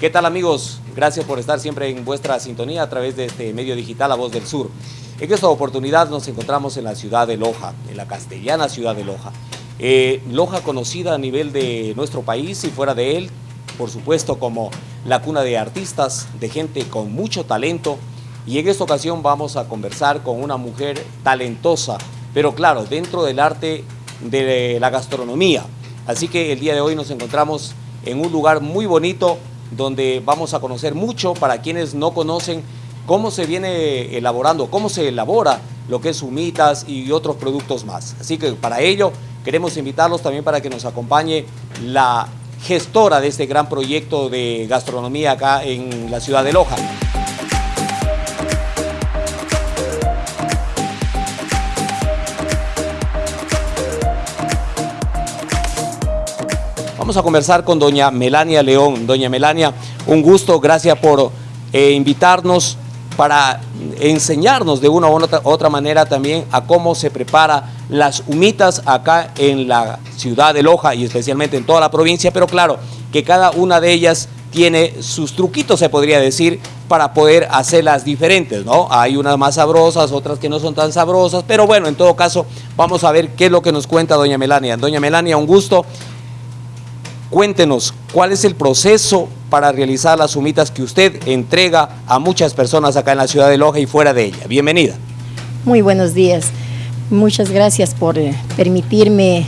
¿Qué tal amigos? Gracias por estar siempre en vuestra sintonía a través de este medio digital La Voz del Sur. En esta oportunidad nos encontramos en la ciudad de Loja, en la castellana ciudad de Loja. Eh, Loja conocida a nivel de nuestro país y fuera de él, por supuesto como la cuna de artistas, de gente con mucho talento. Y en esta ocasión vamos a conversar con una mujer talentosa, pero claro, dentro del arte de la gastronomía. Así que el día de hoy nos encontramos en un lugar muy bonito donde vamos a conocer mucho para quienes no conocen cómo se viene elaborando, cómo se elabora lo que es humitas y otros productos más. Así que para ello queremos invitarlos también para que nos acompañe la gestora de este gran proyecto de gastronomía acá en la ciudad de Loja. A conversar con doña Melania León. Doña Melania, un gusto, gracias por eh, invitarnos para enseñarnos de una u otra, otra, manera también a cómo se prepara las humitas acá en la ciudad de Loja y especialmente en toda la provincia, pero claro, que cada una de ellas tiene sus truquitos, se podría decir, para poder hacerlas diferentes, ¿no? Hay unas más sabrosas, otras que no son tan sabrosas, pero bueno, en todo caso, vamos a ver qué es lo que nos cuenta doña Melania. Doña Melania, un gusto Cuéntenos, ¿cuál es el proceso para realizar las humitas que usted entrega a muchas personas acá en la ciudad de Loja y fuera de ella? Bienvenida. Muy buenos días. Muchas gracias por eh, permitirme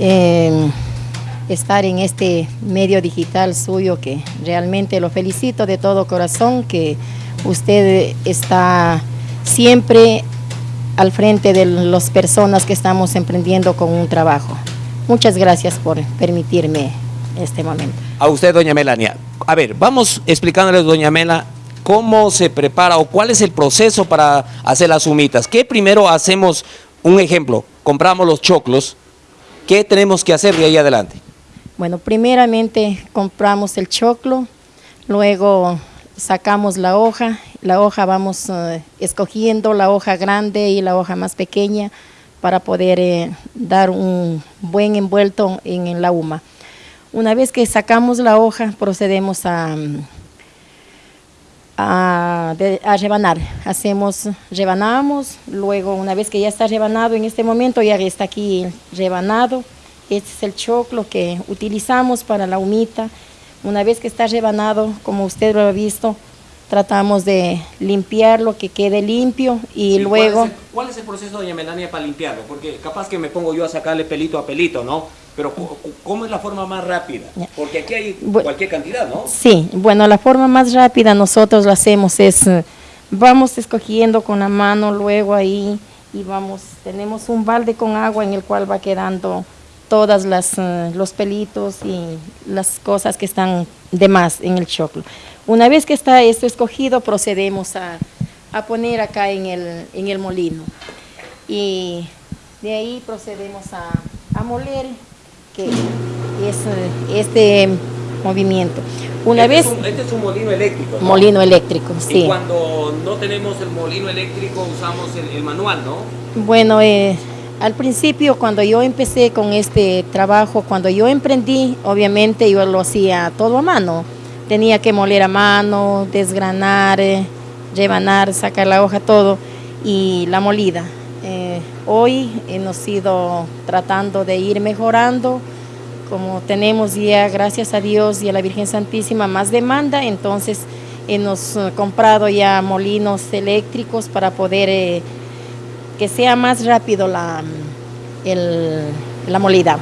eh, estar en este medio digital suyo que realmente lo felicito de todo corazón que usted está siempre al frente de las personas que estamos emprendiendo con un trabajo. Muchas gracias por permitirme este momento. A usted, doña Melania. A ver, vamos explicándoles, doña Mela, cómo se prepara o cuál es el proceso para hacer las humitas. ¿Qué primero hacemos? Un ejemplo, compramos los choclos. ¿Qué tenemos que hacer de ahí adelante? Bueno, primeramente compramos el choclo, luego sacamos la hoja, la hoja vamos eh, escogiendo la hoja grande y la hoja más pequeña, para poder eh, dar un buen envuelto en, la huma. Una vez que sacamos la hoja, procedemos a, a, rebanar. Hacemos, rebanamos, luego una vez que ya está rebanado, en este momento ya está aquí rebanado, este es el choclo que utilizamos para la humita. Una vez que está rebanado, como usted lo ha visto, tratamos de limpiarlo, que quede limpio y luego... ¿cuál es, el, proceso, doña Melania, para limpiarlo? Porque capaz que me pongo yo a sacarle pelito a pelito, ¿no? Pero ¿cómo es la forma más rápida? Porque aquí hay cualquier cantidad, ¿no? Sí, bueno, la forma más rápida nosotros lo hacemos es, eh, vamos escogiendo con la mano luego ahí y vamos, tenemos un balde con agua en el cual va quedando todas las eh, los pelitos y las cosas que están de más en el choclo. Una vez que está esto escogido, procedemos a, poner acá en el, en el, molino. Y de ahí procedemos a, moler, que es este movimiento. Una este vez, es un, este es un molino eléctrico. Molino eléctrico, sí. Y cuando no tenemos el molino eléctrico usamos el, manual, ¿no? Bueno, eh, al principio cuando yo empecé con este trabajo, cuando yo emprendí, obviamente yo lo hacía todo a mano tenía que moler a mano, desgranar, eh, rebanar, sacar la hoja, todo, y la molida. Eh, hoy hemos ido tratando de ir mejorando, como tenemos ya, gracias a Dios y a la Virgen Santísima, más demanda, entonces hemos eh, comprado ya molinos eléctricos para poder que sea más rápido la, la molida.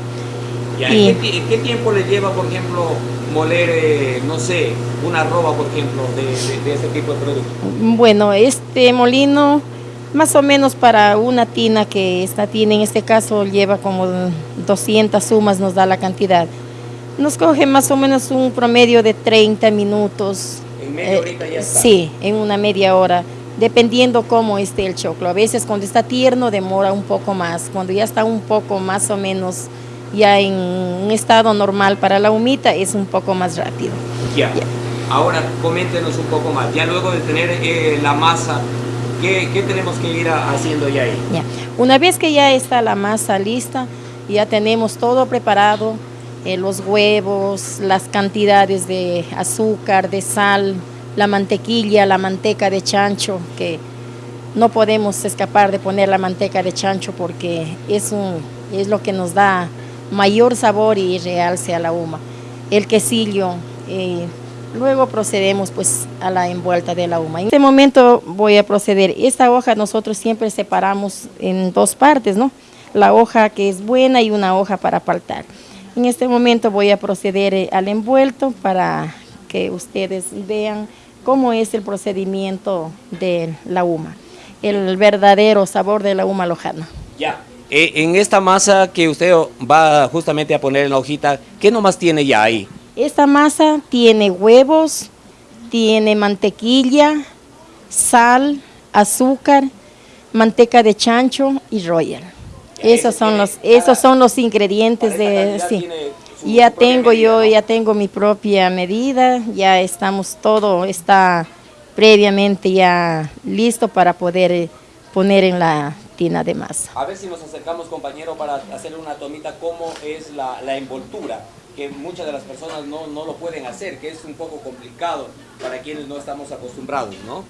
¿Y, ¿qué, tiempo le lleva, por ejemplo, moler, eh, no sé, una roba, por ejemplo, de, de, este tipo de producto? Bueno, este molino, más o menos para una tina, que esta tina en este caso lleva como 200 sumas, nos da la cantidad. Nos coge más o menos un promedio de 30 minutos. ¿En media eh, horita ya está? Sí, en una media hora dependiendo cómo esté el choclo. A veces cuando está tierno demora un poco más, cuando ya está un poco más o menos ya en un estado normal para la humita es un poco más rápido. Ya. Ahora coméntenos un poco más, ya luego de tener eh, la masa, ¿qué, tenemos que ir haciendo ya ahí? Una vez que ya está la masa lista, ya tenemos todo preparado, eh, los huevos, las cantidades de azúcar, de sal, la mantequilla, la manteca de chancho, que no podemos escapar de poner la manteca de chancho porque es, un, es lo que nos da mayor sabor y realce a la huma. El quesillo, eh, luego procedemos pues a la envuelta de la huma. En este momento voy a proceder, esta hoja nosotros siempre separamos en dos partes, ¿no? La hoja que es buena y una hoja para paltar. En este momento voy a proceder eh, al envuelto para que ustedes vean cómo es el procedimiento de la huma, el verdadero sabor de la huma lojana. Ya, eh, en esta masa que usted va justamente a poner en la hojita, ¿qué nomás tiene ya ahí? Esta masa tiene huevos, tiene mantequilla, sal, azúcar, manteca de chancho y royal. Esos son los, esos son los ingredientes de, sí. Ya tengo yo, ya tengo mi propia medida, ya estamos todo, está previamente ya listo para poder eh, poner en la tina de masa. A ver si nos acercamos compañero para hacer una tomita cómo es la, la envoltura, que muchas de las personas no, no, lo pueden hacer, que es un poco complicado para quienes no estamos acostumbrados, ¿no?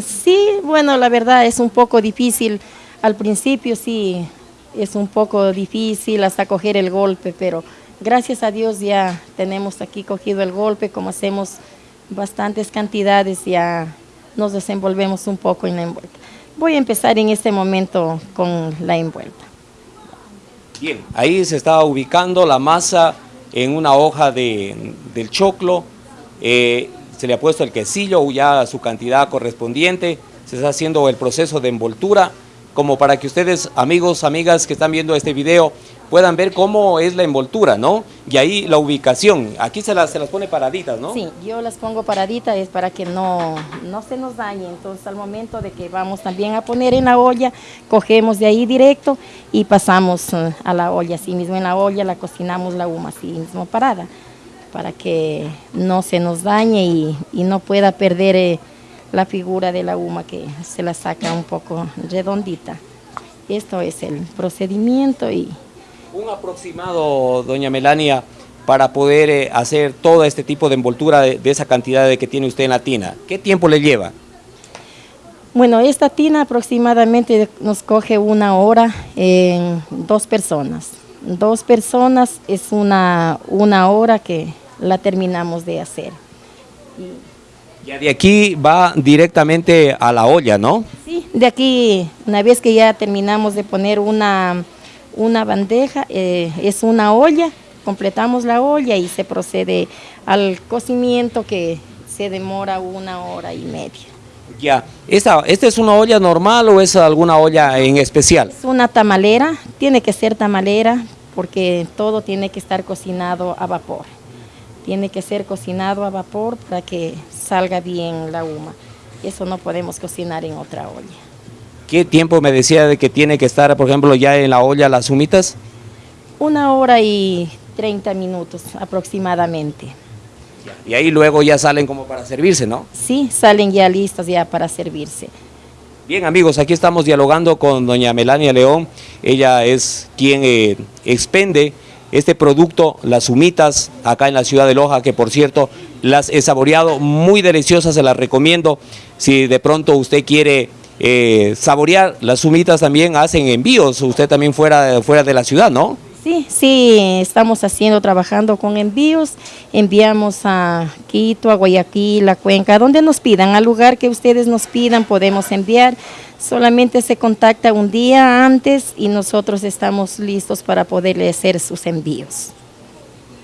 Sí, bueno, la verdad es un poco difícil, al principio sí, es un poco difícil hasta coger el golpe, pero Gracias a Dios ya tenemos aquí cogido el golpe, como hacemos bastantes cantidades, ya nos desenvolvemos un poco en la envuelta. Voy a empezar en este momento con la envuelta. Bien, ahí se está ubicando la masa en una hoja de, del choclo, eh, se le ha puesto el quesillo ya su cantidad correspondiente, se está haciendo el proceso de envoltura, como para que ustedes, amigos, amigas que están viendo este video, puedan ver cómo es la envoltura, ¿no? Y ahí la ubicación, aquí se las, se las pone paraditas, ¿no? Sí, yo las pongo paraditas es para que no, no se nos dañe, entonces al momento de que vamos también a poner en la olla, cogemos de ahí directo y pasamos eh, a la olla, así mismo en la olla la cocinamos la huma así mismo parada, para que no se nos dañe y, y no pueda perder eh, la figura de la huma que se la saca un poco redondita. Esto es el procedimiento y un aproximado, doña Melania, para poder eh, hacer todo este tipo de envoltura de, esa cantidad de que tiene usted en la tina? ¿Qué tiempo le lleva? Bueno, esta tina aproximadamente nos coge una hora en dos personas. Dos personas es una, una hora que la terminamos de hacer. Y... Ya de aquí va directamente a la olla, ¿no? Sí, de aquí, una vez que ya terminamos de poner una una bandeja, eh, es una olla, completamos la olla y se procede al cocimiento que se demora una hora y media. Ya, ¿esta, ¿esta es una olla normal o es alguna olla en especial? Es una tamalera, tiene que ser tamalera porque todo tiene que estar cocinado a vapor. Tiene que ser cocinado a vapor para que salga bien la huma. Eso no podemos cocinar en otra olla. ¿Qué tiempo me decía de que tiene que estar, por ejemplo, ya en la olla las humitas? Una hora y 30 minutos aproximadamente. Y ahí luego ya salen como para servirse, ¿no? Sí, salen ya listas ya para servirse. Bien amigos, aquí estamos dialogando con doña Melania León, ella es quien eh, expende este producto, las humitas, acá en la ciudad de Loja, que por cierto las he saboreado, muy deliciosas, se las recomiendo, si de pronto usted quiere eh, saborear. Las sumitas también hacen envíos, usted también fuera, fuera de la ciudad, ¿no? Sí, sí, estamos haciendo, trabajando con envíos, enviamos a Quito, a Guayaquil, a Cuenca, donde nos pidan, al lugar que ustedes nos pidan podemos enviar, solamente se contacta un día antes y nosotros estamos listos para poderle hacer sus envíos.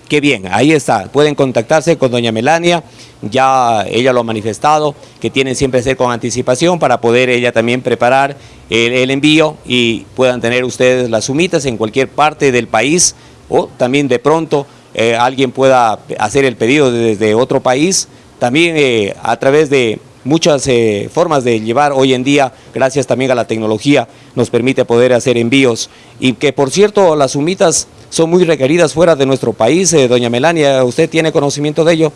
Qué bien, ahí está, pueden contactarse con doña Melania, ya ella lo ha manifestado, que tienen siempre que ser con anticipación para poder ella también preparar el, envío y puedan tener ustedes las sumitas en cualquier parte del país o también de pronto eh, alguien pueda hacer el pedido desde otro país, también eh, a través de muchas eh, formas de llevar hoy en día, gracias también a la tecnología, nos permite poder hacer envíos. Y que por cierto las sumitas son muy requeridas fuera de nuestro país. Eh, doña Melania, ¿usted tiene conocimiento de ello?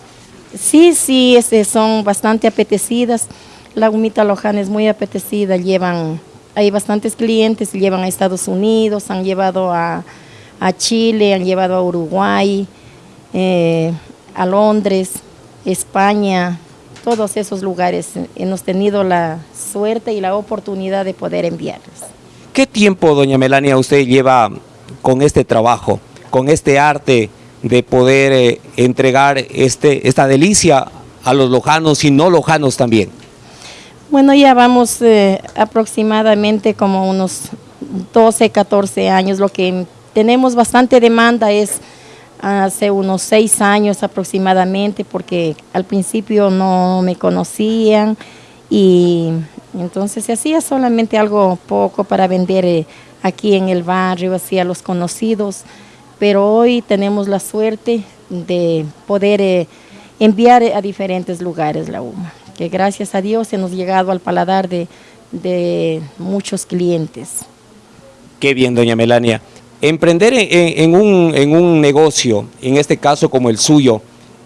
Sí, sí, este, son bastante apetecidas. La humita lojana es muy apetecida, llevan, hay bastantes clientes, llevan a Estados Unidos, han llevado a, a Chile, han llevado a Uruguay, eh, a Londres, España, todos esos lugares. Hemos tenido la suerte y la oportunidad de poder enviarlos. ¿Qué tiempo, doña Melania, usted lleva con este trabajo, con este arte de poder eh, entregar este, esta delicia a los lojanos y no lojanos también? Bueno, ya vamos eh, aproximadamente como unos 12, 14 años. Lo que tenemos bastante demanda es hace unos 6 años aproximadamente, porque al principio no me conocían y entonces se hacía solamente algo poco para vender eh, aquí en el barrio, así a los conocidos, pero hoy tenemos la suerte de poder eh, enviar a diferentes lugares la UMA, que gracias a Dios hemos llegado al paladar de, muchos clientes. Qué bien, doña Melania. Emprender en, un, negocio, en este caso como el suyo,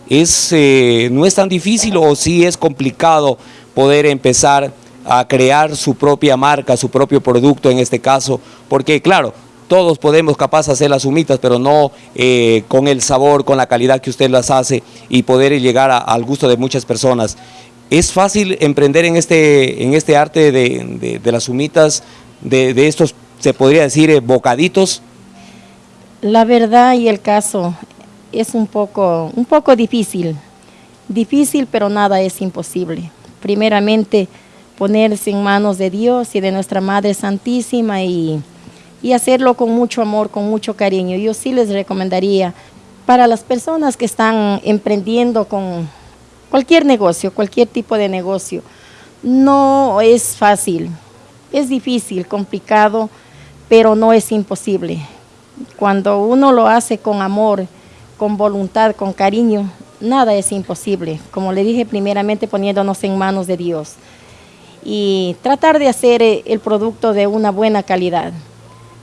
es, eh, ¿no es tan difícil o sí es complicado poder empezar a crear su propia marca, su propio producto en este caso, porque claro, todos podemos capaz hacer las humitas, pero no eh, con el sabor, con la calidad que usted las hace y poder llegar al gusto de muchas personas. ¿Es fácil emprender en este, en este arte de, las humitas, de, estos, se podría decir, eh, bocaditos? La verdad y el caso es un poco, un poco difícil, difícil pero nada es imposible. Primeramente, ponerse en manos de Dios y de nuestra Madre Santísima y, hacerlo con mucho amor, con mucho cariño. Yo sí les recomendaría para las personas que están emprendiendo con cualquier negocio, cualquier tipo de negocio, no es fácil, es difícil, complicado, pero no es imposible. Cuando uno lo hace con amor, con voluntad, con cariño, nada es imposible. Como le dije primeramente, poniéndonos en manos de Dios y tratar de hacer eh, el producto de una buena calidad.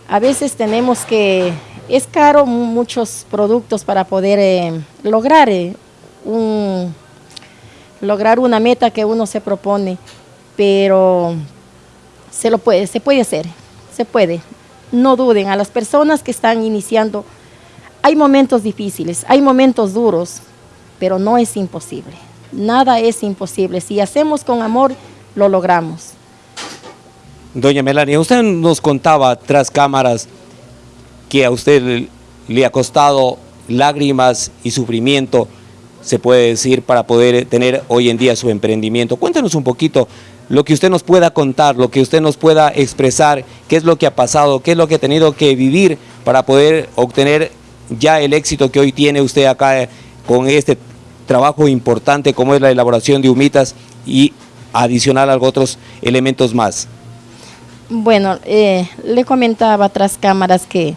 A veces tenemos que, es caro muchos productos para poder eh, lograr, eh, lograr una meta que uno se propone, pero se lo puede, se puede hacer, se puede. No duden, a las personas que están iniciando, hay momentos difíciles, hay momentos duros, pero no es imposible. Nada es imposible. Si hacemos con amor, lo logramos. Doña Melania, usted nos contaba tras cámaras que a usted le ha costado lágrimas y sufrimiento, se puede decir, para poder tener hoy en día su emprendimiento. Cuéntanos un poquito lo que usted nos pueda contar, lo que usted nos pueda expresar, qué es lo que ha pasado, qué es lo que ha tenido que vivir para poder obtener ya el éxito que hoy tiene usted acá con este trabajo importante como es la elaboración de humitas y adicional a otros elementos más? Bueno, eh, le comentaba tras cámaras que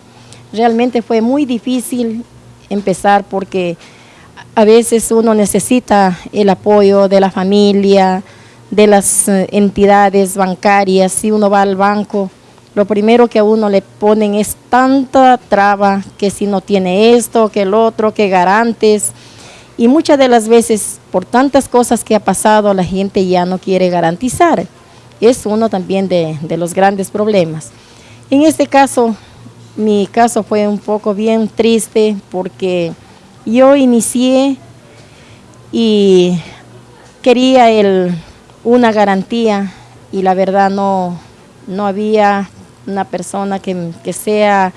realmente fue muy difícil empezar porque a veces uno necesita el apoyo de la familia, de las eh, entidades bancarias, si uno va al banco, lo primero que a uno le ponen es tanta traba que si no tiene esto, que el otro, que garantes, y muchas de las veces, por tantas cosas que ha pasado, la gente ya no quiere garantizar. Es uno también de, los grandes problemas. En este caso, mi caso fue un poco bien triste porque yo inicié y quería el, una garantía y la verdad no, no había una persona que, que sea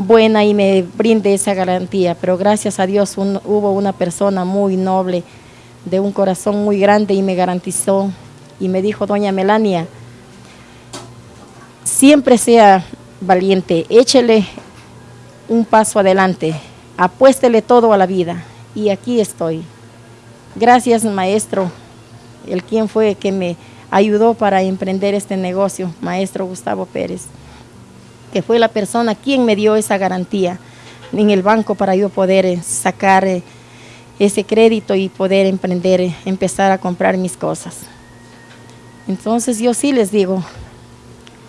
buena y me brinde esa garantía, pero gracias a Dios hubo una persona muy noble, de un corazón muy grande y me garantizó y me dijo, doña Melania, siempre sea valiente, échele un paso adelante, apuéstele todo a la vida y aquí estoy. Gracias maestro, el quien fue que me ayudó para emprender este negocio, maestro Gustavo Pérez que fue la persona quien me dio esa garantía en el banco para yo poder eh, sacar eh, ese crédito y poder emprender, eh, empezar a comprar mis cosas. Entonces yo sí les digo,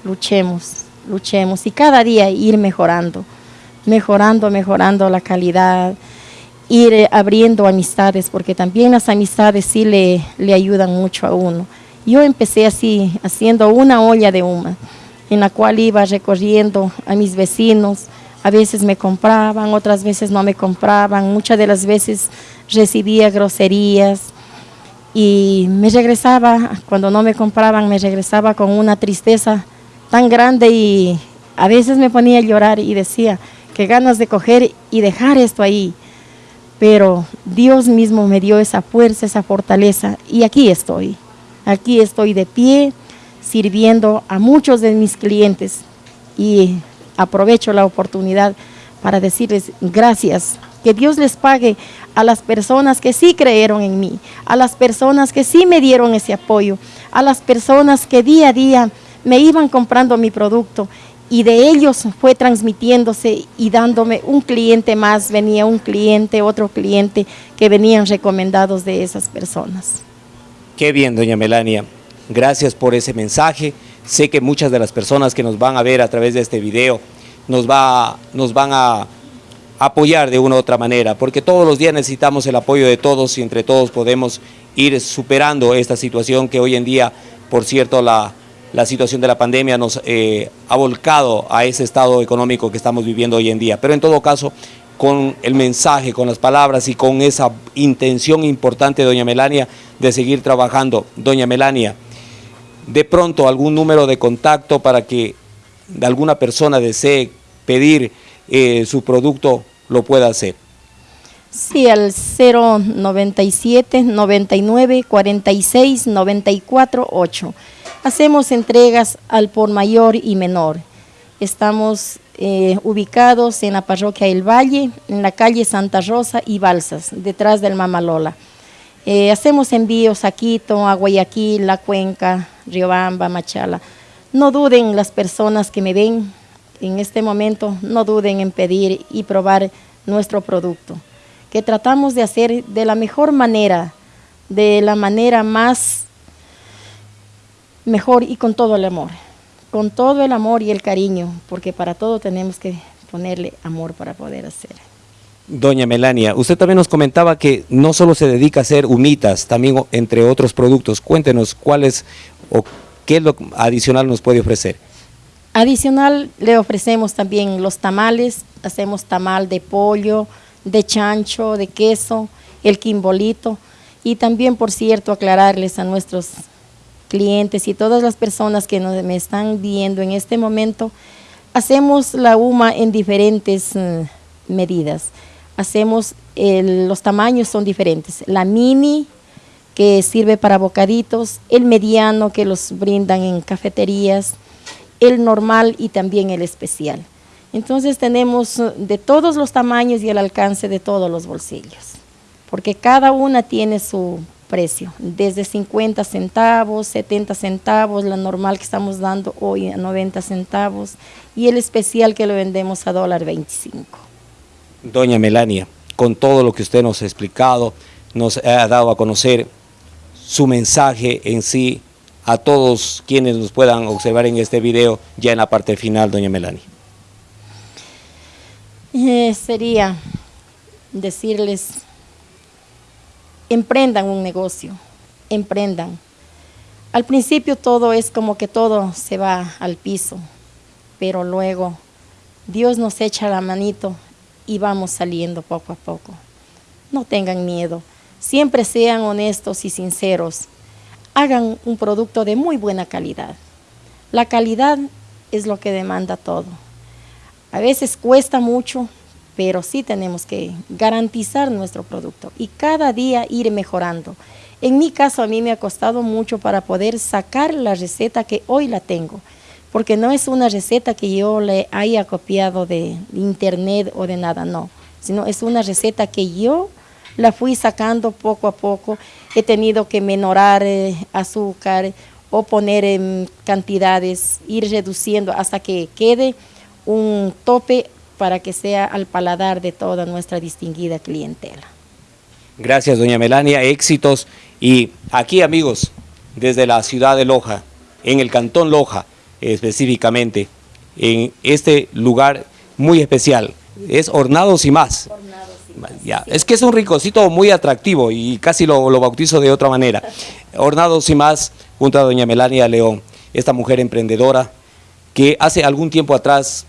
luchemos, luchemos y cada día ir mejorando, mejorando, mejorando la calidad, ir abriendo amistades, porque también las amistades sí le, le ayudan mucho a uno. Yo empecé así, haciendo una olla de humo en la cual iba recorriendo a mis vecinos, A veces me compraban, otras veces no me compraban, muchas de las veces recibía groserías y me regresaba, cuando no me compraban, me regresaba con una tristeza tan grande y a veces me ponía a llorar y decía, que ganas de coger y dejar esto ahí. Pero Dios mismo me dio esa fuerza, esa fortaleza y aquí estoy. Aquí estoy de pie sirviendo a muchos de mis clientes y aprovecho la oportunidad para decirles gracias, que Dios les pague a las personas que sí creyeron en mí, a las personas que sí me dieron ese apoyo, a las personas que día a día me iban comprando mi producto y de ellos fue transmitiéndose y dándome un cliente más, venía un cliente, otro cliente que venían recomendados de esas personas. Qué bien, doña Melania. Gracias por ese mensaje. Sé que muchas de las personas que nos van a ver a través de este video nos, va, nos van a apoyar de una u otra manera, porque todos los días necesitamos el apoyo de todos y entre todos podemos ir superando esta situación que hoy en día, por cierto, la, situación de la pandemia nos eh, ha volcado a ese estado económico que estamos viviendo hoy en día. Pero en todo caso, con el mensaje, con las palabras y con esa intención importante, doña Melania, de seguir trabajando. Doña Melania, de pronto algún número de contacto para que alguna persona desee pedir eh, su producto, lo pueda hacer. Sí, al 097 99 46 94 8. Hacemos entregas al por mayor y menor. Estamos eh, ubicados en la parroquia El Valle, en la calle Santa Rosa y Balsas, detrás del Mamalola. Eh, hacemos envíos a Quito, a Guayaquil, La Cuenca, Riobamba, Machala. No duden las personas que me ven en este momento, no duden en pedir y probar nuestro producto, que tratamos de hacer de la mejor manera, de la manera más mejor y con todo el amor, con todo el amor y el cariño, porque para todo tenemos que ponerle amor para poder hacer. Doña Melania, usted también nos comentaba que no solo se dedica a hacer humitas, también entre otros productos. Cuéntenos cuáles o qué lo adicional nos puede ofrecer. Adicional le ofrecemos también los tamales, hacemos tamal de pollo, de chancho, de queso, el quimbolito y también, por cierto, aclararles a nuestros clientes y todas las personas que nos, me están viendo en este momento, hacemos la UMA en diferentes eh, medidas. Hacemos, los tamaños son diferentes. La mini, que sirve para bocaditos, el mediano, que los brindan en cafeterías, el normal y también el especial. Entonces tenemos eh, de todos los tamaños y el alcance de todos los bolsillos, porque cada una tiene su precio, desde 50 centavos, 70 centavos, la normal que estamos dando hoy a 90 centavos y el especial que lo vendemos a dólar 25. Doña Melania, con todo lo que usted nos ha explicado, nos ha dado a conocer su mensaje en sí a todos quienes nos puedan observar en este video ya en la parte final, doña Melania. Eh, sería decirles emprendan un negocio, emprendan. Al principio todo es como que todo se va al piso, pero luego Dios nos echa la manito y vamos saliendo poco a poco. No tengan miedo, siempre sean honestos y sinceros. Hagan un producto de muy buena calidad. La calidad es lo que demanda todo. A veces cuesta mucho, pero sí tenemos que garantizar nuestro producto y cada día ir mejorando. En mi caso a mí me ha costado mucho para poder sacar la receta que hoy la tengo, porque no es una receta que yo le haya copiado de internet o de nada, no, sino es una receta que yo la fui sacando poco a poco, he tenido que menorar eh, azúcar o poner en cantidades, ir reduciendo hasta que quede un tope para que sea al paladar de toda nuestra distinguida clientela. Gracias, doña Melania, éxitos. Y aquí, amigos, desde la ciudad de Loja, en el cantón Loja específicamente, en este lugar muy especial, es Hornados y más. ya. Es que es un ricocito muy atractivo y casi lo, lo bautizo de otra manera. Hornados y más, junto a doña Melania León, esta mujer emprendedora que hace algún tiempo atrás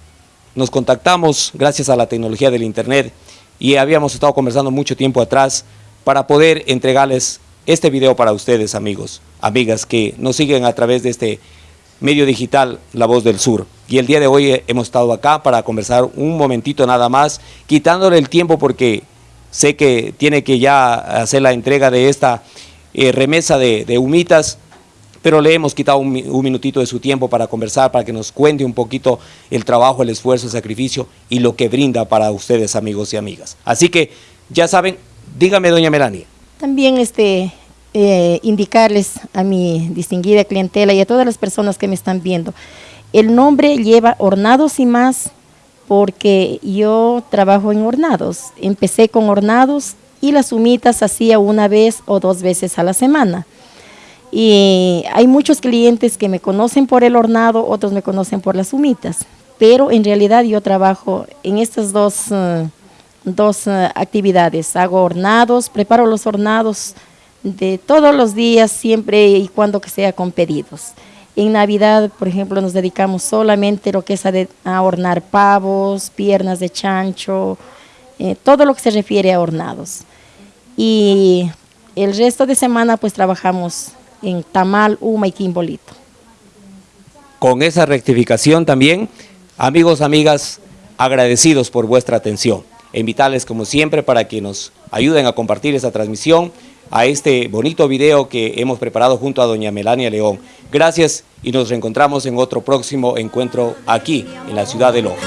nos contactamos gracias a la tecnología del internet y habíamos estado conversando mucho tiempo atrás para poder entregarles este video para ustedes amigos, amigas que nos siguen a través de este medio digital La Voz del Sur. Y el día de hoy hemos estado acá para conversar un momentito nada más, quitándole el tiempo porque sé que tiene que ya hacer la entrega de esta eh, remesa de, humitas, pero le hemos quitado un, minutito de su tiempo para conversar, para que nos cuente un poquito el trabajo, el esfuerzo, el sacrificio y lo que brinda para ustedes amigos y amigas. Así que ya saben, dígame doña Melania. También este, eh, indicarles a mi distinguida clientela y a todas las personas que me están viendo, el nombre lleva Hornados y más porque yo trabajo en hornados. Empecé con hornados y las humitas hacía una vez o dos veces a la semana. Y hay muchos clientes que me conocen por el hornado, otros me conocen por las humitas. Pero en realidad yo trabajo en estas dos, eh, dos eh, actividades. Hago hornados, preparo los hornados de todos los días, siempre y cuando que sea con pedidos. En Navidad, por ejemplo, nos dedicamos solamente lo que es a, a hornar pavos, piernas de chancho, eh, todo lo que se refiere a hornados. Y el resto de semana pues trabajamos en tamal, uma y quimbolito. Con esa rectificación también, amigos, amigas, agradecidos por vuestra atención. Invitarles como siempre para que nos ayuden a compartir esa transmisión a este bonito video que hemos preparado junto a doña Melania León. Gracias y nos reencontramos en otro próximo encuentro aquí en la ciudad de Loja.